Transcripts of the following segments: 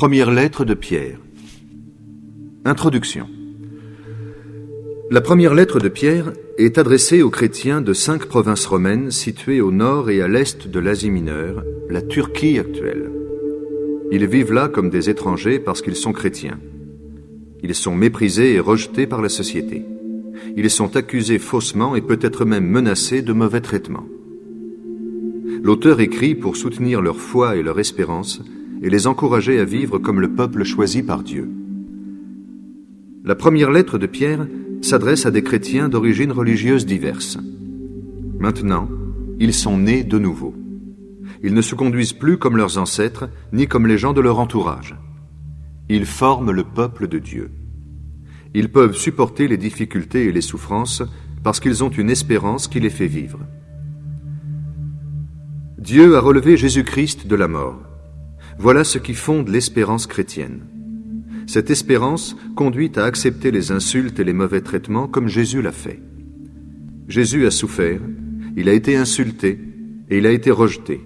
Première lettre de Pierre. Introduction. La première lettre de Pierre est adressée aux chrétiens de cinq provinces romaines situées au nord et à l'est de l'Asie mineure, la Turquie actuelle. Ils vivent là comme des étrangers parce qu'ils sont chrétiens. Ils sont méprisés et rejetés par la société. Ils sont accusés faussement et peut-être même menacés de mauvais traitements. L'auteur écrit pour soutenir leur foi et leur espérance et les encourager à vivre comme le peuple choisi par Dieu. La première lettre de Pierre s'adresse à des chrétiens d'origines religieuses diverses. Maintenant, ils sont nés de nouveau. Ils ne se conduisent plus comme leurs ancêtres, ni comme les gens de leur entourage. Ils forment le peuple de Dieu. Ils peuvent supporter les difficultés et les souffrances parce qu'ils ont une espérance qui les fait vivre. Dieu a relevé Jésus-Christ de la mort. Voilà ce qui fonde l'espérance chrétienne. Cette espérance conduit à accepter les insultes et les mauvais traitements comme Jésus l'a fait. Jésus a souffert, il a été insulté et il a été rejeté.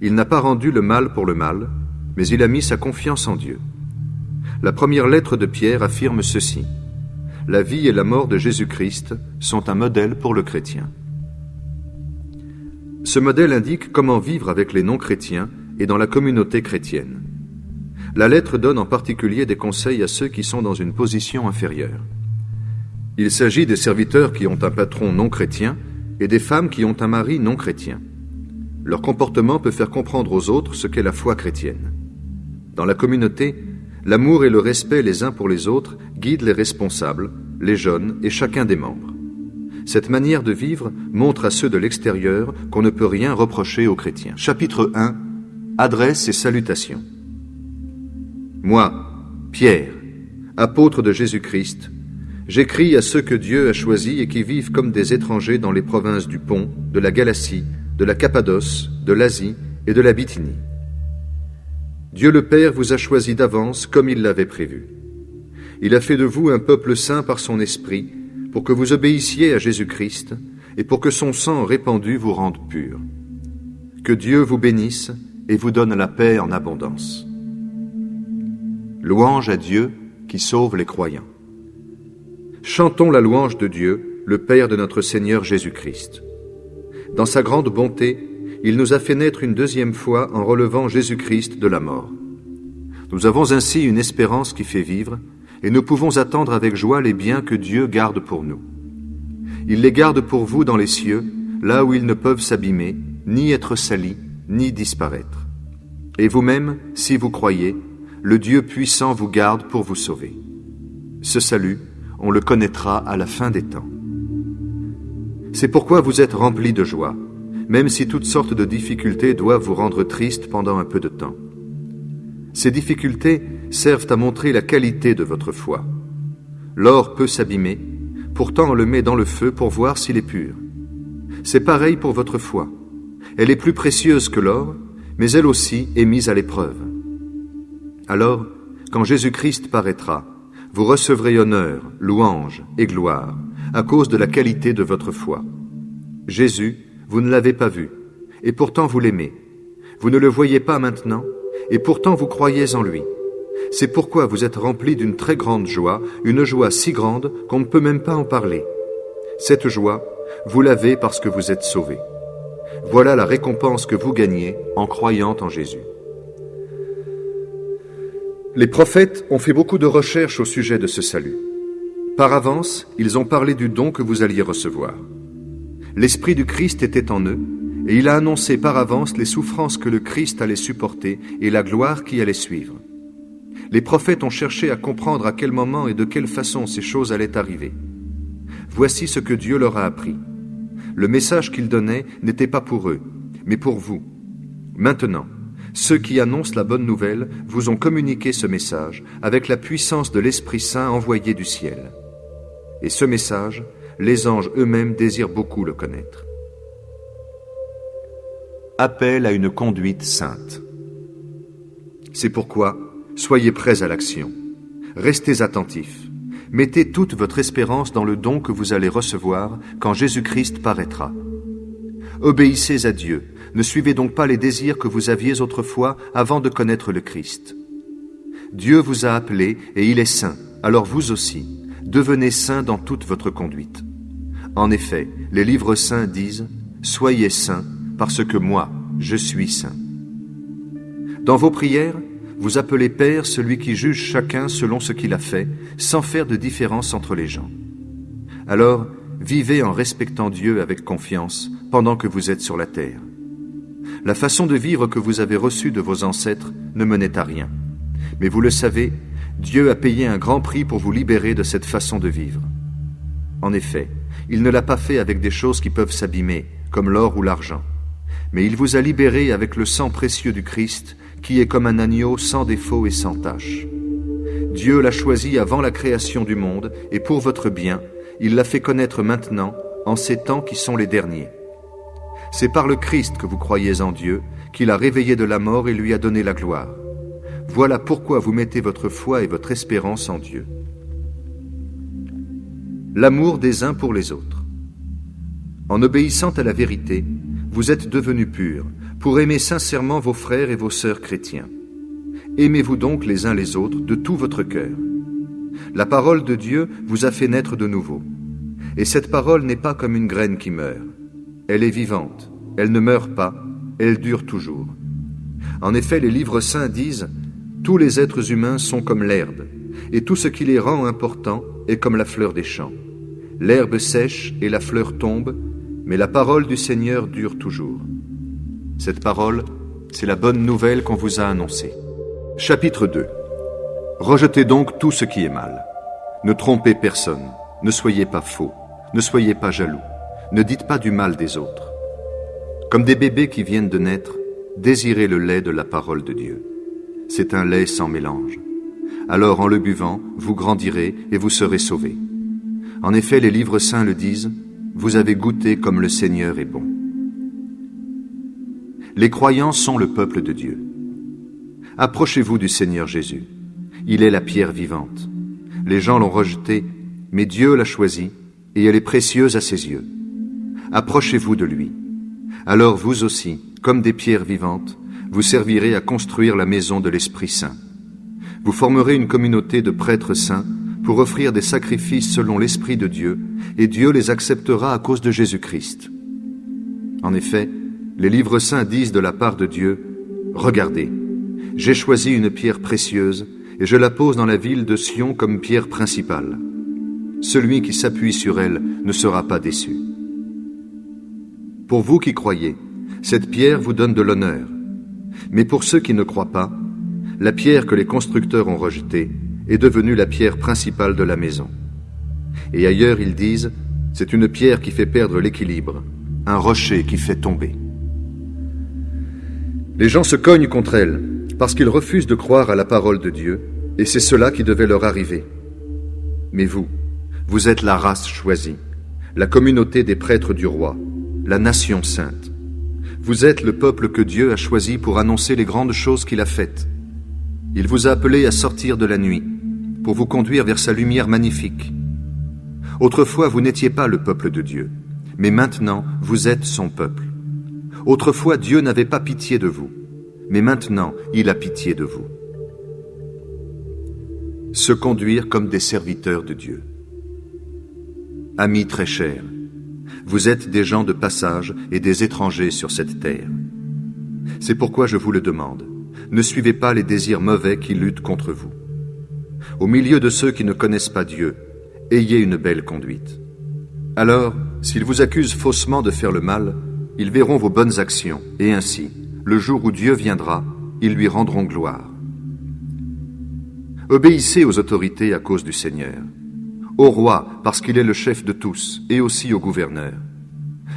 Il n'a pas rendu le mal pour le mal, mais il a mis sa confiance en Dieu. La première lettre de Pierre affirme ceci. La vie et la mort de Jésus-Christ sont un modèle pour le chrétien. Ce modèle indique comment vivre avec les non-chrétiens et dans la communauté chrétienne. La lettre donne en particulier des conseils à ceux qui sont dans une position inférieure. Il s'agit des serviteurs qui ont un patron non chrétien et des femmes qui ont un mari non chrétien. Leur comportement peut faire comprendre aux autres ce qu'est la foi chrétienne. Dans la communauté, l'amour et le respect les uns pour les autres guident les responsables, les jeunes et chacun des membres. Cette manière de vivre montre à ceux de l'extérieur qu'on ne peut rien reprocher aux chrétiens. Chapitre 1 Adresse et salutations. Moi, Pierre, apôtre de Jésus-Christ, j'écris à ceux que Dieu a choisis et qui vivent comme des étrangers dans les provinces du Pont, de la Galatie, de la Cappadoce, de l'Asie et de la Bithynie. Dieu le Père vous a choisi d'avance comme il l'avait prévu. Il a fait de vous un peuple saint par son esprit, pour que vous obéissiez à Jésus-Christ et pour que son sang répandu vous rende pur. Que Dieu vous bénisse et vous donne la paix en abondance. Louange à Dieu qui sauve les croyants. Chantons la louange de Dieu, le Père de notre Seigneur Jésus-Christ. Dans sa grande bonté, il nous a fait naître une deuxième fois en relevant Jésus-Christ de la mort. Nous avons ainsi une espérance qui fait vivre, et nous pouvons attendre avec joie les biens que Dieu garde pour nous. Il les garde pour vous dans les cieux, là où ils ne peuvent s'abîmer, ni être salis, ni disparaître. Et vous-même, si vous croyez, le Dieu puissant vous garde pour vous sauver. Ce salut, on le connaîtra à la fin des temps. C'est pourquoi vous êtes remplis de joie, même si toutes sortes de difficultés doivent vous rendre triste pendant un peu de temps. Ces difficultés servent à montrer la qualité de votre foi. L'or peut s'abîmer, pourtant on le met dans le feu pour voir s'il est pur. C'est pareil pour votre foi. Elle est plus précieuse que l'or, mais elle aussi est mise à l'épreuve. Alors, quand Jésus-Christ paraîtra, vous recevrez honneur, louange et gloire à cause de la qualité de votre foi. Jésus, vous ne l'avez pas vu, et pourtant vous l'aimez. Vous ne le voyez pas maintenant, et pourtant vous croyez en lui. C'est pourquoi vous êtes remplis d'une très grande joie, une joie si grande qu'on ne peut même pas en parler. Cette joie, vous l'avez parce que vous êtes sauvés. Voilà la récompense que vous gagnez en croyant en Jésus. Les prophètes ont fait beaucoup de recherches au sujet de ce salut. Par avance, ils ont parlé du don que vous alliez recevoir. L'Esprit du Christ était en eux, et il a annoncé par avance les souffrances que le Christ allait supporter et la gloire qui allait suivre. Les prophètes ont cherché à comprendre à quel moment et de quelle façon ces choses allaient arriver. Voici ce que Dieu leur a appris. Le message qu'ils donnaient n'était pas pour eux, mais pour vous. Maintenant, ceux qui annoncent la bonne nouvelle vous ont communiqué ce message avec la puissance de l'Esprit Saint envoyé du ciel. Et ce message, les anges eux-mêmes désirent beaucoup le connaître. Appel à une conduite sainte. C'est pourquoi, soyez prêts à l'action. Restez attentifs. Mettez toute votre espérance dans le don que vous allez recevoir quand Jésus-Christ paraîtra. Obéissez à Dieu, ne suivez donc pas les désirs que vous aviez autrefois avant de connaître le Christ. Dieu vous a appelé et il est saint, alors vous aussi, devenez saints dans toute votre conduite. En effet, les livres saints disent, Soyez saints, parce que moi, je suis saint. Dans vos prières, vous appelez Père celui qui juge chacun selon ce qu'il a fait, sans faire de différence entre les gens. Alors, vivez en respectant Dieu avec confiance pendant que vous êtes sur la terre. La façon de vivre que vous avez reçue de vos ancêtres ne menait à rien. Mais vous le savez, Dieu a payé un grand prix pour vous libérer de cette façon de vivre. En effet, il ne l'a pas fait avec des choses qui peuvent s'abîmer, comme l'or ou l'argent, mais il vous a libéré avec le sang précieux du Christ, qui est comme un agneau sans défaut et sans tache. Dieu l'a choisi avant la création du monde, et pour votre bien, il l'a fait connaître maintenant, en ces temps qui sont les derniers. C'est par le Christ que vous croyez en Dieu, qu'il a réveillé de la mort et lui a donné la gloire. Voilà pourquoi vous mettez votre foi et votre espérance en Dieu. L'amour des uns pour les autres. En obéissant à la vérité, vous êtes devenus purs, pour aimer sincèrement vos frères et vos sœurs chrétiens. Aimez-vous donc les uns les autres de tout votre cœur. La parole de Dieu vous a fait naître de nouveau. Et cette parole n'est pas comme une graine qui meurt. Elle est vivante, elle ne meurt pas, elle dure toujours. En effet, les livres saints disent tous les êtres humains sont comme l'herbe, et tout ce qui les rend importants est comme la fleur des champs. L'herbe sèche et la fleur tombe, mais la parole du Seigneur dure toujours. Cette parole, c'est la bonne nouvelle qu'on vous a annoncée. Chapitre 2 Rejetez donc tout ce qui est mal. Ne trompez personne, ne soyez pas faux, ne soyez pas jaloux, ne dites pas du mal des autres. Comme des bébés qui viennent de naître, désirez le lait de la parole de Dieu c'est un lait sans mélange. Alors en le buvant, vous grandirez et vous serez sauvés. En effet, les livres saints le disent, vous avez goûté comme le Seigneur est bon. Les croyants sont le peuple de Dieu. Approchez-vous du Seigneur Jésus. Il est la pierre vivante. Les gens l'ont rejetée, mais Dieu l'a choisie, et elle est précieuse à ses yeux. Approchez-vous de lui. Alors vous aussi, comme des pierres vivantes, vous servirez à construire la maison de l'Esprit Saint. Vous formerez une communauté de prêtres saints pour offrir des sacrifices selon l'Esprit de Dieu, et Dieu les acceptera à cause de Jésus-Christ. En effet, les livres saints disent de la part de Dieu, Regardez, j'ai choisi une pierre précieuse, et je la pose dans la ville de Sion comme pierre principale. Celui qui s'appuie sur elle ne sera pas déçu. Pour vous qui croyez, cette pierre vous donne de l'honneur, mais pour ceux qui ne croient pas, la pierre que les constructeurs ont rejetée est devenue la pierre principale de la maison. Et ailleurs, ils disent, c'est une pierre qui fait perdre l'équilibre, un rocher qui fait tomber. Les gens se cognent contre elle parce qu'ils refusent de croire à la parole de Dieu, et c'est cela qui devait leur arriver. Mais vous, vous êtes la race choisie, la communauté des prêtres du roi, la nation sainte. Vous êtes le peuple que Dieu a choisi pour annoncer les grandes choses qu'il a faites. Il vous a appelé à sortir de la nuit, pour vous conduire vers sa lumière magnifique. Autrefois, vous n'étiez pas le peuple de Dieu, mais maintenant, vous êtes son peuple. Autrefois, Dieu n'avait pas pitié de vous, mais maintenant, il a pitié de vous. Se conduire comme des serviteurs de Dieu. Amis très chers, vous êtes des gens de passage et des étrangers sur cette terre. C'est pourquoi je vous le demande. Ne suivez pas les désirs mauvais qui luttent contre vous. Au milieu de ceux qui ne connaissent pas Dieu, ayez une belle conduite. Alors, s'ils vous accusent faussement de faire le mal, ils verront vos bonnes actions, et ainsi, le jour où Dieu viendra, ils lui rendront gloire. Obéissez aux autorités à cause du Seigneur au roi parce qu'il est le chef de tous, et aussi au gouverneur.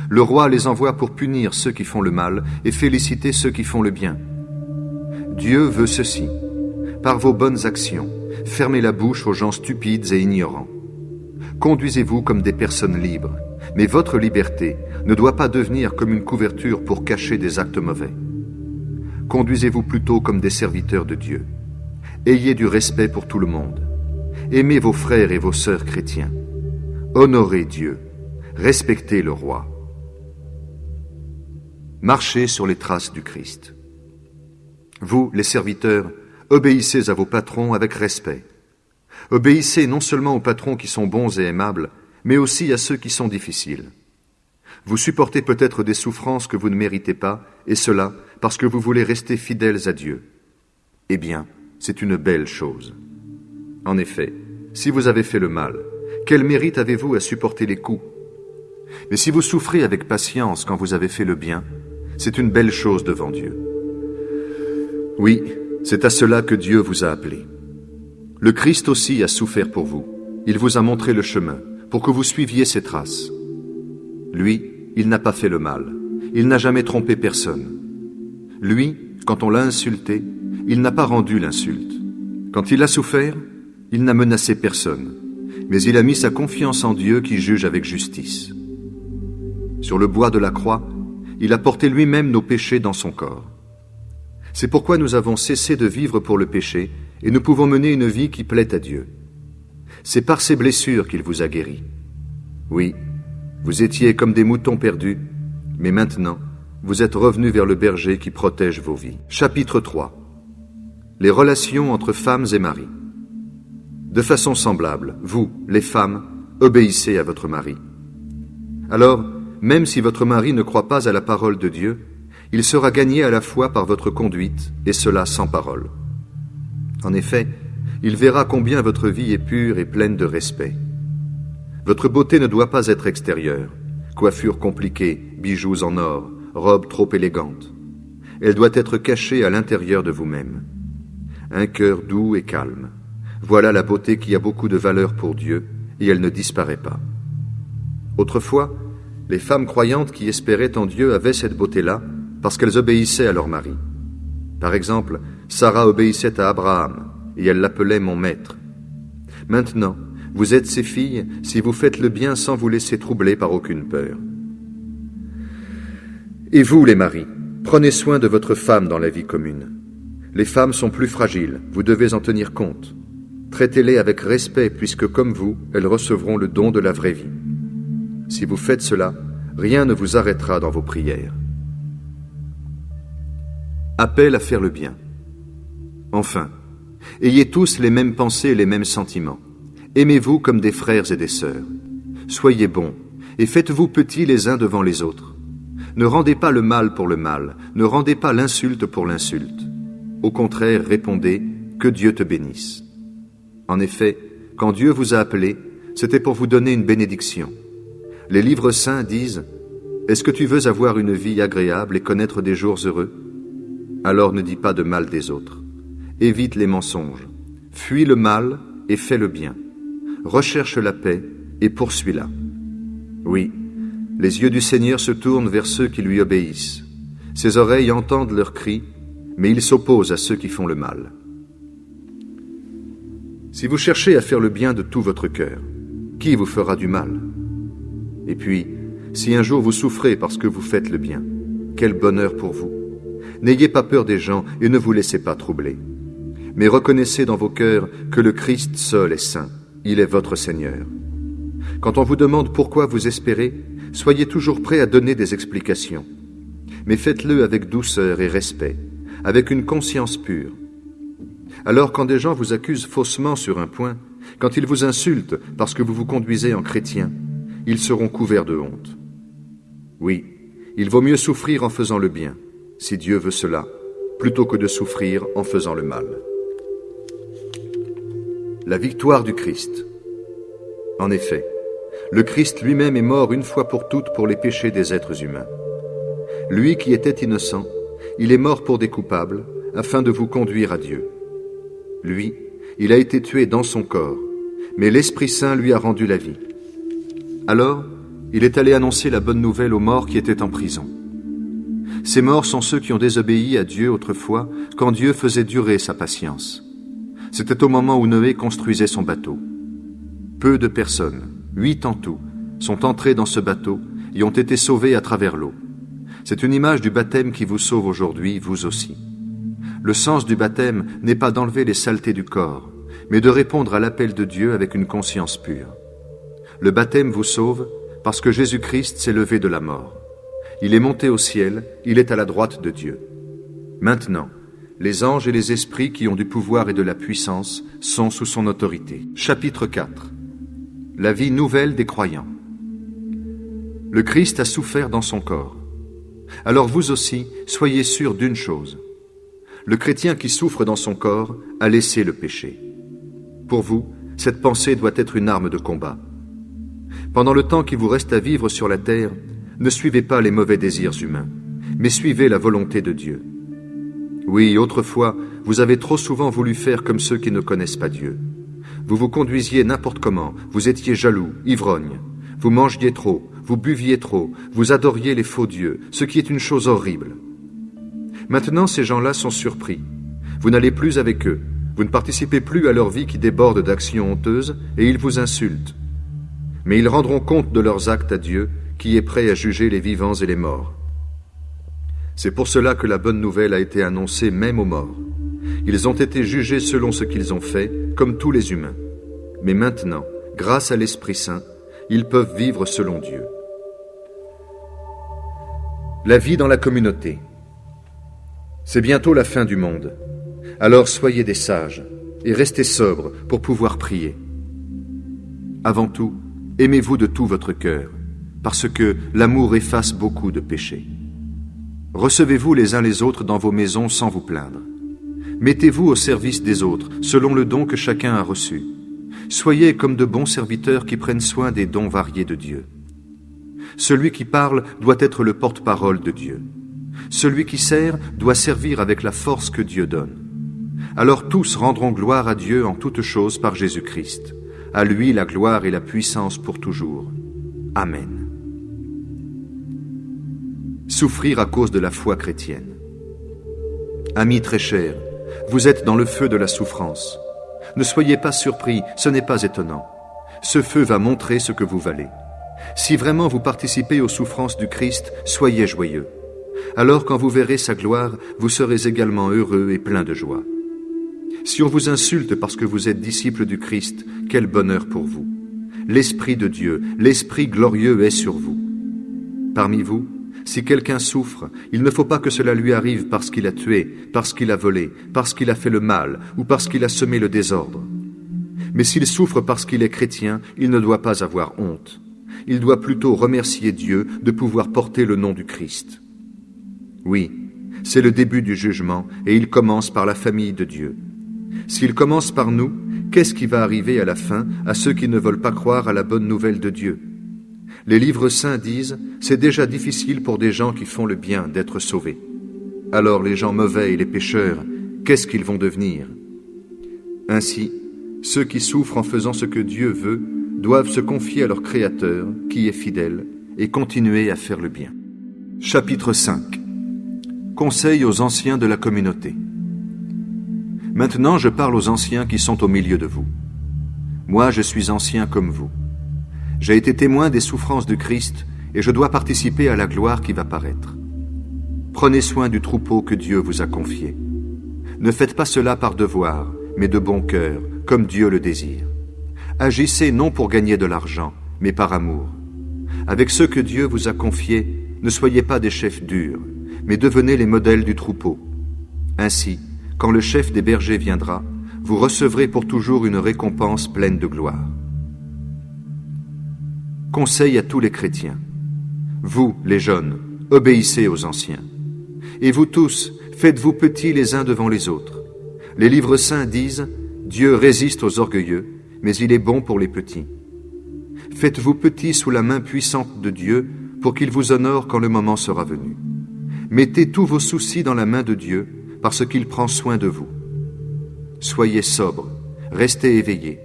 Le roi les envoie pour punir ceux qui font le mal et féliciter ceux qui font le bien. Dieu veut ceci. Par vos bonnes actions, fermez la bouche aux gens stupides et ignorants. Conduisez-vous comme des personnes libres, mais votre liberté ne doit pas devenir comme une couverture pour cacher des actes mauvais. Conduisez-vous plutôt comme des serviteurs de Dieu. Ayez du respect pour tout le monde. Aimez vos frères et vos sœurs chrétiens. Honorez Dieu. Respectez le roi. Marchez sur les traces du Christ. Vous, les serviteurs, obéissez à vos patrons avec respect. Obéissez non seulement aux patrons qui sont bons et aimables, mais aussi à ceux qui sont difficiles. Vous supportez peut-être des souffrances que vous ne méritez pas, et cela parce que vous voulez rester fidèles à Dieu. Eh bien, c'est une belle chose. En effet, si vous avez fait le mal, quel mérite avez-vous à supporter les coups? Mais si vous souffrez avec patience quand vous avez fait le bien, c'est une belle chose devant Dieu. Oui, c'est à cela que Dieu vous a appelé. Le Christ aussi a souffert pour vous. Il vous a montré le chemin pour que vous suiviez ses traces. Lui, il n'a pas fait le mal. Il n'a jamais trompé personne. Lui, quand on l'a insulté, il n'a pas rendu l'insulte. Quand il a souffert, il n'a menacé personne, mais il a mis sa confiance en Dieu qui juge avec justice. Sur le bois de la croix, il a porté lui-même nos péchés dans son corps. C'est pourquoi nous avons cessé de vivre pour le péché et nous pouvons mener une vie qui plaît à Dieu. C'est par ses blessures qu'il vous a guéri. Oui, vous étiez comme des moutons perdus, mais maintenant, vous êtes revenus vers le berger qui protège vos vies. Chapitre 3 Les relations entre femmes et maris. De façon semblable, vous, les femmes, obéissez à votre mari. Alors, même si votre mari ne croit pas à la parole de Dieu, il sera gagné à la fois par votre conduite, et cela sans parole. En effet, il verra combien votre vie est pure et pleine de respect. Votre beauté ne doit pas être extérieure, coiffure compliquée, bijoux en or, robe trop élégante. Elle doit être cachée à l'intérieur de vous-même. Un cœur doux et calme. Voilà la beauté qui a beaucoup de valeur pour Dieu, et elle ne disparaît pas. Autrefois, les femmes croyantes qui espéraient en Dieu avaient cette beauté-là parce qu'elles obéissaient à leur mari. Par exemple, Sarah obéissait à Abraham et elle l'appelait mon maître. Maintenant, vous êtes ses filles si vous faites le bien sans vous laisser troubler par aucune peur. Et vous, les maris, prenez soin de votre femme dans la vie commune. Les femmes sont plus fragiles, vous devez en tenir compte. Traitez-les avec respect puisque comme vous, elles recevront le don de la vraie vie. Si vous faites cela, rien ne vous arrêtera dans vos prières. Appel à faire le bien. Enfin, ayez tous les mêmes pensées et les mêmes sentiments. Aimez-vous comme des frères et des sœurs. Soyez bons et faites-vous petits les uns devant les autres. Ne rendez pas le mal pour le mal, ne rendez pas l'insulte pour l'insulte. Au contraire, répondez que Dieu te bénisse. En effet, quand Dieu vous a appelé, c'était pour vous donner une bénédiction. Les livres saints disent Est-ce que tu veux avoir une vie agréable et connaître des jours heureux? Alors ne dis pas de mal des autres. Évite les mensonges. Fuis le mal et fais le bien. Recherche la paix et poursuis-la. Oui, les yeux du Seigneur se tournent vers ceux qui lui obéissent. Ses oreilles entendent leurs cris, mais il s'oppose à ceux qui font le mal. Si vous cherchez à faire le bien de tout votre cœur, qui vous fera du mal? Et puis, si un jour vous souffrez parce que vous faites le bien, quel bonheur pour vous? N'ayez pas peur des gens et ne vous laissez pas troubler. Mais reconnaissez dans vos cœurs que le Christ seul est saint. Il est votre Seigneur. Quand on vous demande pourquoi vous espérez, soyez toujours prêt à donner des explications. Mais faites-le avec douceur et respect, avec une conscience pure. Alors quand des gens vous accusent faussement sur un point, quand ils vous insultent parce que vous vous conduisez en chrétien, ils seront couverts de honte. Oui, il vaut mieux souffrir en faisant le bien, si Dieu veut cela, plutôt que de souffrir en faisant le mal. La victoire du Christ. En effet, le Christ lui-même est mort une fois pour toutes pour les péchés des êtres humains. Lui qui était innocent, il est mort pour des coupables, afin de vous conduire à Dieu. Lui, il a été tué dans son corps, mais l'Esprit Saint lui a rendu la vie. Alors, il est allé annoncer la bonne nouvelle aux morts qui étaient en prison. Ces morts sont ceux qui ont désobéi à Dieu autrefois, quand Dieu faisait durer sa patience. C'était au moment où Noé construisait son bateau. Peu de personnes, huit en tout, sont entrées dans ce bateau et ont été sauvées à travers l'eau. C'est une image du baptême qui vous sauve aujourd'hui, vous aussi. Le sens du baptême n'est pas d'enlever les saletés du corps, mais de répondre à l'appel de Dieu avec une conscience pure. Le baptême vous sauve parce que Jésus-Christ s'est levé de la mort. Il est monté au ciel, il est à la droite de Dieu. Maintenant, les anges et les esprits qui ont du pouvoir et de la puissance sont sous son autorité. Chapitre 4 La vie nouvelle des croyants. Le Christ a souffert dans son corps. Alors vous aussi, soyez sûrs d'une chose. Le chrétien qui souffre dans son corps a laissé le péché. Pour vous, cette pensée doit être une arme de combat. Pendant le temps qui vous reste à vivre sur la terre, ne suivez pas les mauvais désirs humains, mais suivez la volonté de Dieu. Oui, autrefois, vous avez trop souvent voulu faire comme ceux qui ne connaissent pas Dieu. Vous vous conduisiez n'importe comment, vous étiez jaloux, ivrogne, vous mangiez trop, vous buviez trop, vous adoriez les faux dieux, ce qui est une chose horrible. Maintenant, ces gens-là sont surpris. Vous n'allez plus avec eux, vous ne participez plus à leur vie qui déborde d'actions honteuses, et ils vous insultent. Mais ils rendront compte de leurs actes à Dieu, qui est prêt à juger les vivants et les morts. C'est pour cela que la bonne nouvelle a été annoncée même aux morts. Ils ont été jugés selon ce qu'ils ont fait, comme tous les humains. Mais maintenant, grâce à l'Esprit Saint, ils peuvent vivre selon Dieu. La vie dans la communauté. C'est bientôt la fin du monde. Alors soyez des sages et restez sobres pour pouvoir prier. Avant tout, aimez-vous de tout votre cœur, parce que l'amour efface beaucoup de péchés. Recevez-vous les uns les autres dans vos maisons sans vous plaindre. Mettez-vous au service des autres, selon le don que chacun a reçu. Soyez comme de bons serviteurs qui prennent soin des dons variés de Dieu. Celui qui parle doit être le porte-parole de Dieu. Celui qui sert doit servir avec la force que Dieu donne. Alors tous rendront gloire à Dieu en toutes choses par Jésus-Christ. À lui la gloire et la puissance pour toujours. Amen souffrir à cause de la foi chrétienne. Amis très chers, vous êtes dans le feu de la souffrance. Ne soyez pas surpris, ce n'est pas étonnant. Ce feu va montrer ce que vous valez. Si vraiment vous participez aux souffrances du Christ, soyez joyeux. Alors quand vous verrez sa gloire, vous serez également heureux et plein de joie. Si on vous insulte parce que vous êtes disciple du Christ, quel bonheur pour vous. L'Esprit de Dieu, l'Esprit glorieux est sur vous. Parmi vous, si quelqu'un souffre, il ne faut pas que cela lui arrive parce qu'il a tué, parce qu'il a volé, parce qu'il a fait le mal ou parce qu'il a semé le désordre. Mais s'il souffre parce qu'il est chrétien, il ne doit pas avoir honte. Il doit plutôt remercier Dieu de pouvoir porter le nom du Christ. Oui, c'est le début du jugement et il commence par la famille de Dieu. S'il commence par nous, qu'est-ce qui va arriver à la fin à ceux qui ne veulent pas croire à la bonne nouvelle de Dieu? Les livres saints disent C'est déjà difficile pour des gens qui font le bien d'être sauvés. Alors les gens mauvais et les pécheurs, qu'est-ce qu'ils vont devenir? Ainsi, ceux qui souffrent en faisant ce que Dieu veut doivent se confier à leur Créateur, qui est fidèle, et continuer à faire le bien. Chapitre 5 Conseil aux anciens de la communauté. Maintenant je parle aux anciens qui sont au milieu de vous. Moi je suis ancien comme vous. J'ai été témoin des souffrances du Christ et je dois participer à la gloire qui va paraître. Prenez soin du troupeau que Dieu vous a confié. Ne faites pas cela par devoir, mais de bon cœur, comme Dieu le désire. Agissez non pour gagner de l'argent, mais par amour. Avec ceux que Dieu vous a confiés, ne soyez pas des chefs durs, mais devenez les modèles du troupeau. Ainsi, quand le chef des bergers viendra, vous recevrez pour toujours une récompense pleine de gloire. Conseil à tous les chrétiens. Vous, les jeunes, obéissez aux anciens. Et vous tous, faites-vous petits les uns devant les autres. Les livres saints disent, Dieu résiste aux orgueilleux, mais il est bon pour les petits. Faites-vous petits sous la main puissante de Dieu pour qu'il vous honore quand le moment sera venu. Mettez tous vos soucis dans la main de Dieu parce qu'il prend soin de vous. Soyez sobres, restez éveillés.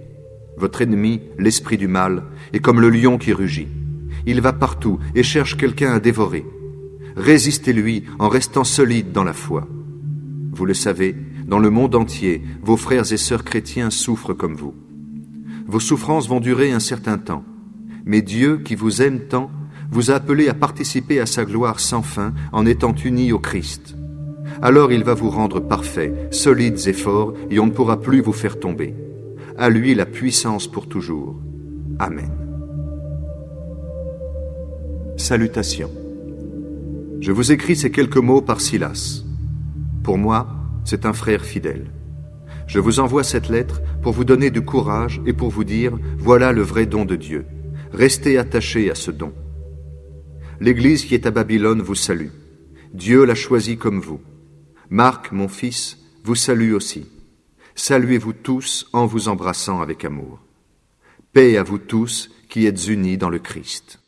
Votre ennemi, l'esprit du mal, est comme le lion qui rugit. Il va partout et cherche quelqu'un à dévorer. Résistez-lui en restant solide dans la foi. Vous le savez, dans le monde entier, vos frères et sœurs chrétiens souffrent comme vous. Vos souffrances vont durer un certain temps, mais Dieu, qui vous aime tant, vous a appelé à participer à sa gloire sans fin en étant unis au Christ. Alors il va vous rendre parfaits, solides et forts, et on ne pourra plus vous faire tomber à lui la puissance pour toujours. Amen. Salutations. Je vous écris ces quelques mots par Silas. Pour moi, c'est un frère fidèle. Je vous envoie cette lettre pour vous donner du courage et pour vous dire, voilà le vrai don de Dieu. Restez attachés à ce don. L'Église qui est à Babylone vous salue. Dieu l'a choisi comme vous. Marc, mon fils, vous salue aussi. Saluez-vous tous en vous embrassant avec amour. Paix à vous tous qui êtes unis dans le Christ.